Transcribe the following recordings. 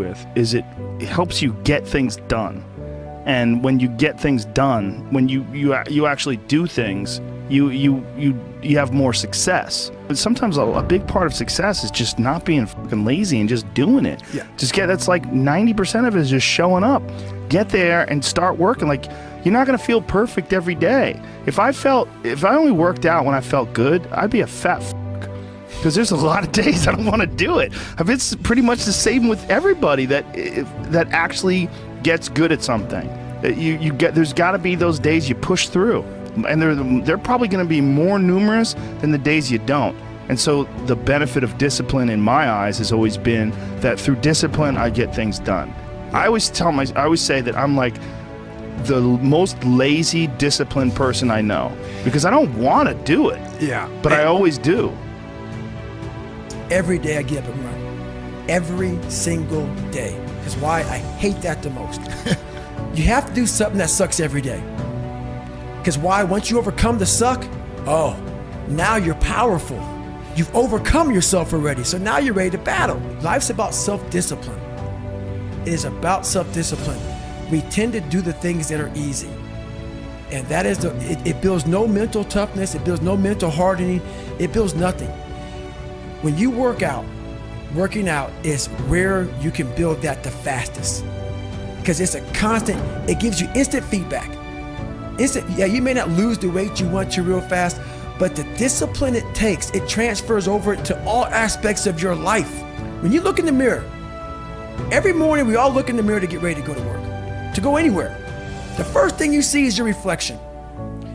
with is it helps you get things done. And when you get things done, when you you you actually do things, you you you you have more success. But sometimes a, a big part of success is just not being fucking lazy and just doing it. Yeah. Just get that's like 90% of it is just showing up. Get there and start working like you're not going to feel perfect every day. If I felt if I only worked out when I felt good, I'd be a fat because there's a lot of days I don't want to do it. It's pretty much the same with everybody that that actually gets good at something. Uh, you you get there's got to be those days you push through, and they're they're probably going to be more numerous than the days you don't. And so the benefit of discipline in my eyes has always been that through discipline I get things done. I always tell my I always say that I'm like the most lazy disciplined person I know because I don't want to do it, Yeah. but I always do. Every day I get up and run. Every single day. Because why? I hate that the most. you have to do something that sucks every day. Because why? Once you overcome the suck, oh, now you're powerful. You've overcome yourself already. So now you're ready to battle. Life's about self discipline. It is about self discipline. We tend to do the things that are easy. And that is the, it, it builds no mental toughness, it builds no mental hardening, it builds nothing. When you work out, working out is where you can build that the fastest. Because it's a constant, it gives you instant feedback. Instant, yeah, you may not lose the weight you want to real fast, but the discipline it takes, it transfers over to all aspects of your life. When you look in the mirror, every morning we all look in the mirror to get ready to go to work, to go anywhere. The first thing you see is your reflection.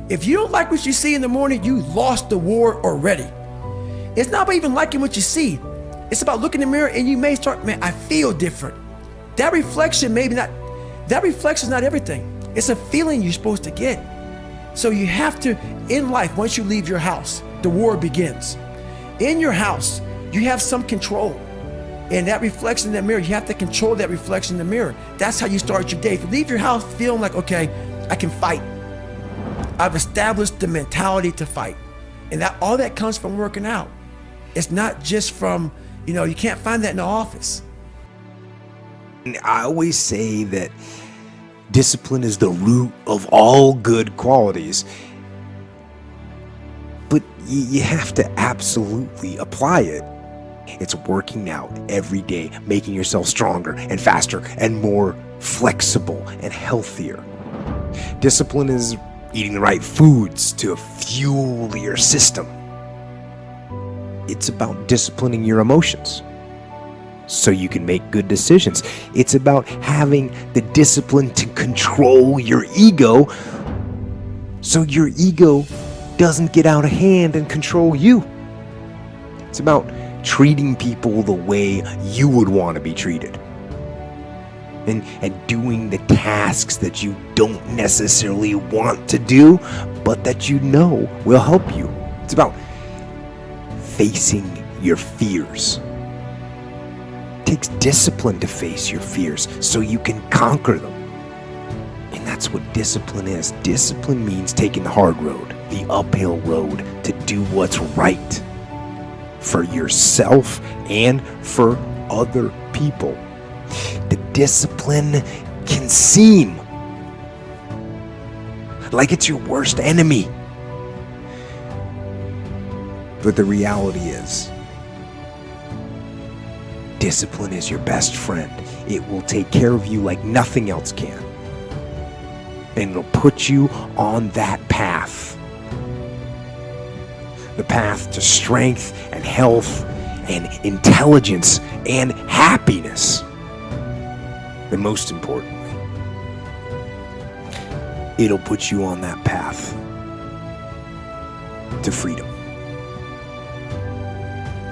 If you don't like what you see in the morning, you lost the war already. It's not about even liking what you see. It's about looking in the mirror and you may start, man, I feel different. That reflection, maybe not, that reflection is not everything. It's a feeling you're supposed to get. So you have to, in life, once you leave your house, the war begins. In your house, you have some control. And that reflection in the mirror, you have to control that reflection in the mirror. That's how you start your day. If you leave your house feeling like, okay, I can fight. I've established the mentality to fight. And that all that comes from working out. It's not just from, you know, you can't find that in the office. I always say that discipline is the root of all good qualities. But you have to absolutely apply it. It's working out every day, making yourself stronger and faster and more flexible and healthier. Discipline is eating the right foods to fuel your system. It's about disciplining your emotions so you can make good decisions. It's about having the discipline to control your ego so your ego doesn't get out of hand and control you. It's about treating people the way you would want to be treated. And, and doing the tasks that you don't necessarily want to do, but that you know will help you. It's about facing your fears. It takes discipline to face your fears so you can conquer them. And that's what discipline is. Discipline means taking the hard road, the uphill road, to do what's right for yourself and for other people. The discipline can seem like it's your worst enemy. But the reality is, discipline is your best friend. It will take care of you like nothing else can. And it'll put you on that path. The path to strength and health and intelligence and happiness. And most importantly, it'll put you on that path to freedom.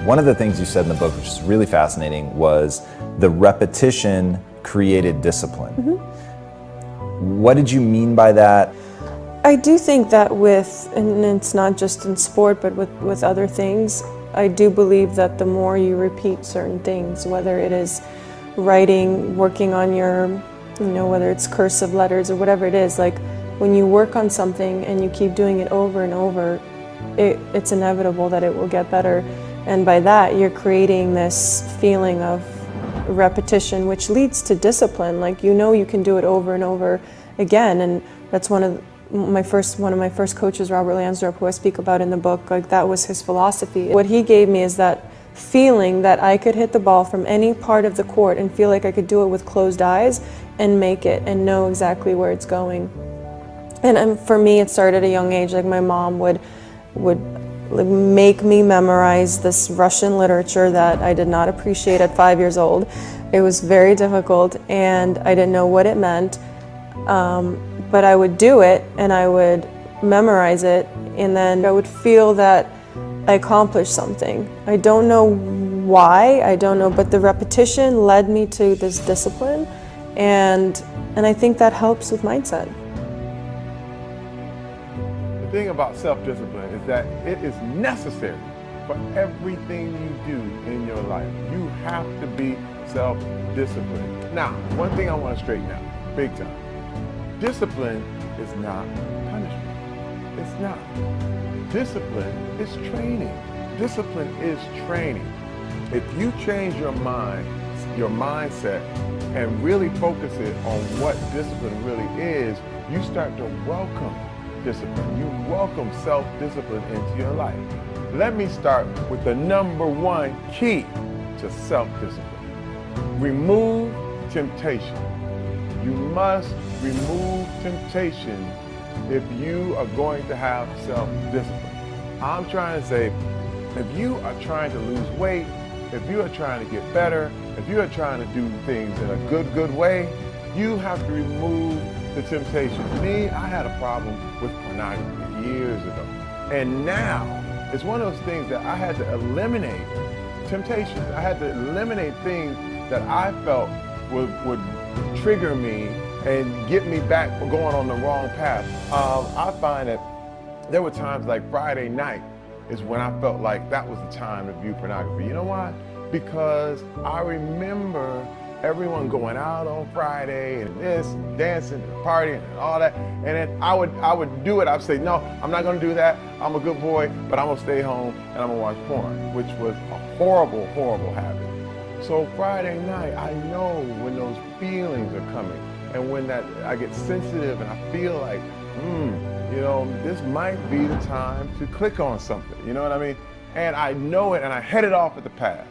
One of the things you said in the book, which is really fascinating, was the repetition created discipline. Mm-hmm. What did you mean by that? I do think that with, and it's not just in sport, but with, with other things, I do believe that the more you repeat certain things, whether it is writing, working on your, you know, whether it's cursive letters or whatever it is, like when you work on something and you keep doing it over and over, it, it's inevitable that it will get better. And by that, you're creating this feeling of repetition, which leads to discipline. Like you know you can do it over and over again, and that's one of my first one of my first coaches, Robert Lansdorp, who I speak about in the book. Like that was his philosophy. What he gave me is that feeling that I could hit the ball from any part of the court and feel like I could do it with closed eyes and make it and know exactly where it's going. And um, for me, it started at a young age. Like my mom would would make me memorize this Russian literature that I did not appreciate at five years old. It was very difficult, and I didn't know what it meant. Um, but I would do it, and I would memorize it, and then I would feel that I accomplished something. I don't know why, I don't know, but the repetition led me to this discipline, and and I think that helps with mindset. Thing about self-discipline is that it is necessary for everything you do in your life. You have to be self-disciplined. Now, one thing I want to straighten out, big time. Discipline is not punishment. It's not. Discipline is training. Discipline is training. If you change your mind, your mindset, and really focus it on what discipline really is, you start to welcome discipline. You welcome self-discipline into your life. Let me start with the number one key to self-discipline. Remove temptation. You must remove temptation if you are going to have self-discipline. I'm trying to say, if you are trying to lose weight, if you are trying to get better, if you are trying to do things in a good, good way, you have to remove the temptation. Me, I had a problem with pornography years ago. And now, it's one of those things that I had to eliminate temptations. I had to eliminate things that I felt would, would trigger me and get me back going on the wrong path. Um, I find that there were times like Friday night is when I felt like that was the time to view pornography. You know why? Because I remember everyone going out on Friday and this, dancing and partying and all that. And then I would I would do it. I'd say, no, I'm not gonna do that. I'm a good boy, but I'm gonna stay home and I'm gonna watch porn, which was a horrible, horrible habit. So Friday night, I know when those feelings are coming and when that I get sensitive and I feel like, hmm, you know, this might be the time to click on something. You know what I mean? And I know it and I head it off at the path.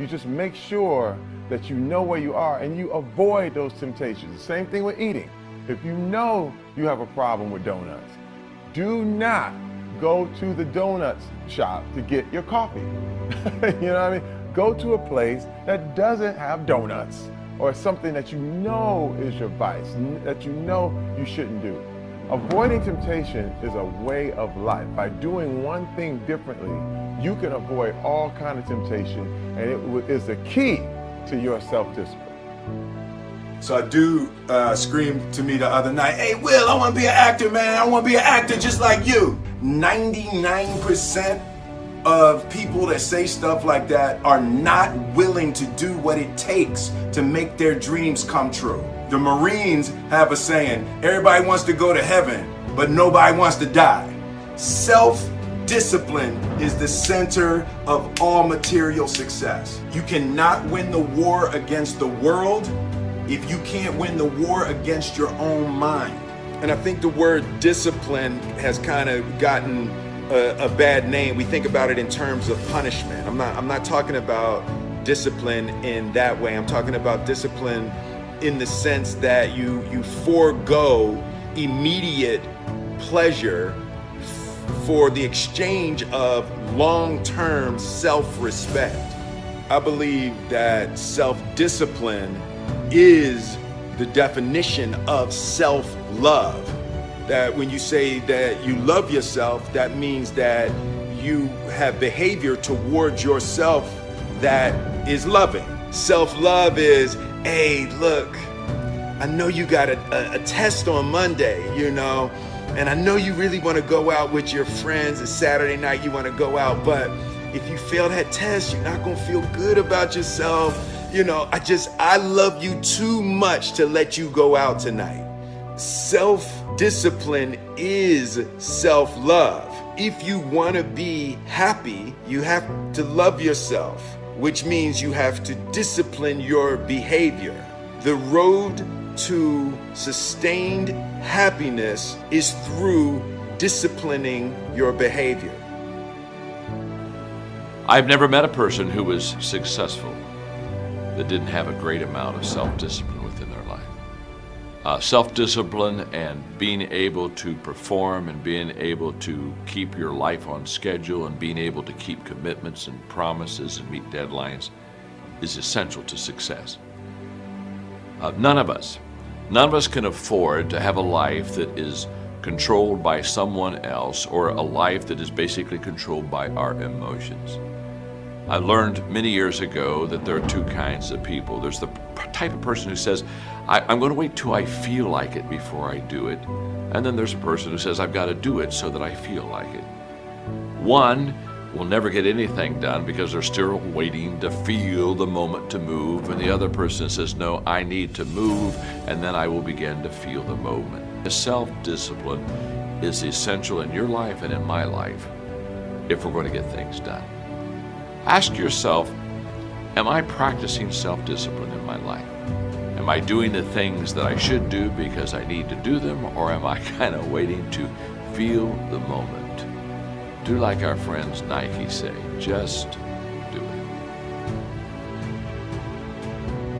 You just make sure that you know where you are and you avoid those temptations. The same thing with eating. If you know you have a problem with donuts, do not go to the donuts shop to get your coffee. you know what I mean? Go to a place that doesn't have donuts or something that you know is your vice, that you know you shouldn't do. Avoiding temptation is a way of life. By doing one thing differently, you can avoid all kind of temptation, and it is the key to your self-discipline. So a dude uh, to me the other night, hey Will, I want to be an actor, man. I want to be an actor just like you. 99% of people that say stuff like that are not willing to do what it takes to make their dreams come true. The Marines have a saying, everybody wants to go to heaven, but nobody wants to die. Self-discipline is the center of all material success. You cannot win the war against the world if you can't win the war against your own mind. And I think the word discipline has kind of gotten a, a, bad name. We think about it in terms of punishment. I'm not I'm not talking about discipline in that way. I'm talking about discipline in the sense that you you forego immediate pleasure for the exchange of long-term self-respect. I believe that self-discipline is the definition of self-love that when you say that you love yourself, that means that you have behavior towards yourself that is loving. Self-love is, hey, look, I know you got a, a, a, test on Monday, you know, and I know you really want to go out with your friends. It's Saturday night, you want to go out, but if you fail that test, you're not going to feel good about yourself. You know, I just, I love you too much to let you go out tonight. Self discipline is self love. If you want to be happy, you have to love yourself. which means you have to discipline your behavior. The road to sustained happiness is through disciplining your behavior. I've never met a person who was successful that didn't have a great amount of self discipline within their life. Uh, self discipline and being able to perform and being able to keep your life on schedule and being able to keep commitments and promises and meet deadlines is essential to success. Uh, none of us, none of us can afford to have a life that is controlled by someone else or a life that is basically controlled by our emotions. I learned many years ago that there are two kinds of people. There's the type of person who says, I, am going to wait till I feel like it before I do it. And then there's a person who says, I've got to do it so that I feel like it. One will never get anything done because they're still waiting to feel the moment to move. And the other person says, No, I need to move, and then I will begin to feel the moment. Self discipline is essential in your life and in my life if we're going to get things done. Ask yourself Am I practicing self discipline in my life? Am I doing the things that I should do because I need to do them, or am I kind of waiting to feel the moment? Do like our friends Nike say, just